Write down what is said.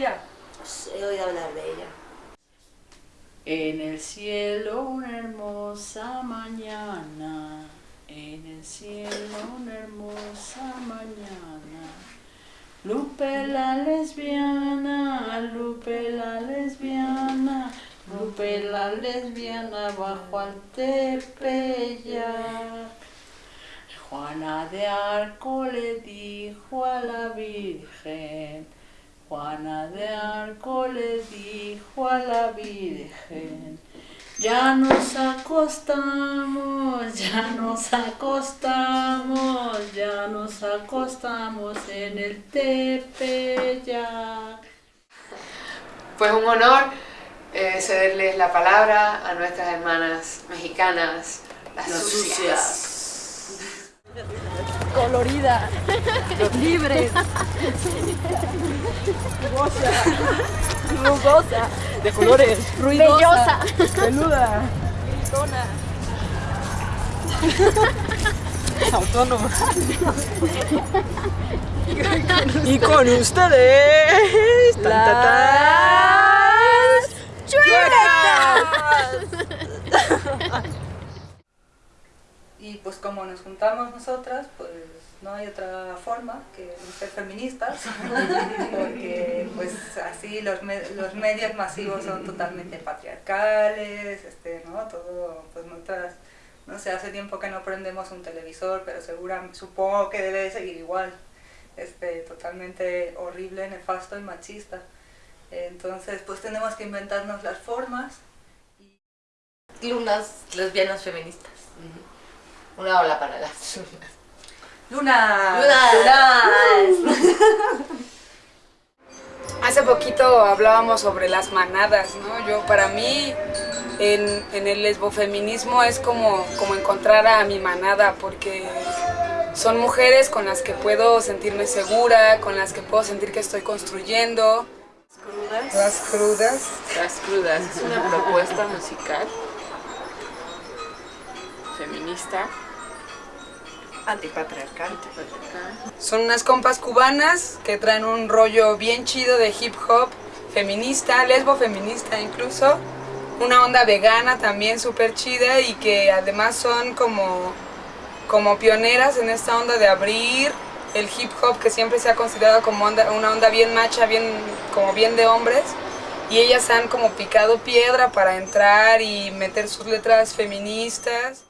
He oído hablar de ella. En el cielo una hermosa mañana, en el cielo una hermosa mañana. Lupe la lesbiana, Lupe la lesbiana, Lupe la lesbiana bajo al tepeyac. Juana de Arco le dijo a la Virgen, Juana de Arco le dijo a la Virgen, ya nos acostamos, ya nos acostamos, ya nos acostamos en el Tepeyac. Pues un honor eh, cederles la palabra a nuestras hermanas mexicanas, las, Las sucias. sucias. colorida, libre, rugosa, de colores, ruidosa, peluda, gritona, autónoma. y con ustedes, tan, tan, tan, Y pues como nos juntamos nosotras, pues no hay otra forma que ser feministas, porque pues así los, me- los medios masivos son totalmente patriarcales, este, ¿no? Todo, pues no sé, hace tiempo que no prendemos un televisor, pero segura, supongo que debe de seguir igual, este, totalmente horrible, nefasto y machista. Entonces pues tenemos que inventarnos las formas lunas lesbianas feministas. Una ola para las lunas. Luna. Hace poquito hablábamos sobre las manadas, ¿no? Yo, para mí, en, en el lesbofeminismo es como, como encontrar a mi manada, porque son mujeres con las que puedo sentirme segura, con las que puedo sentir que estoy construyendo. Las crudas. Las crudas es una propuesta musical feminista, Antipatriarcal. antipatriarcal. Son unas compas cubanas que traen un rollo bien chido de hip hop, feminista, lesbo feminista incluso, una onda vegana también súper chida y que además son como, como pioneras en esta onda de abrir el hip hop que siempre se ha considerado como onda- una onda bien macha, bien, como bien de hombres y ellas han como picado piedra para entrar y meter sus letras feministas.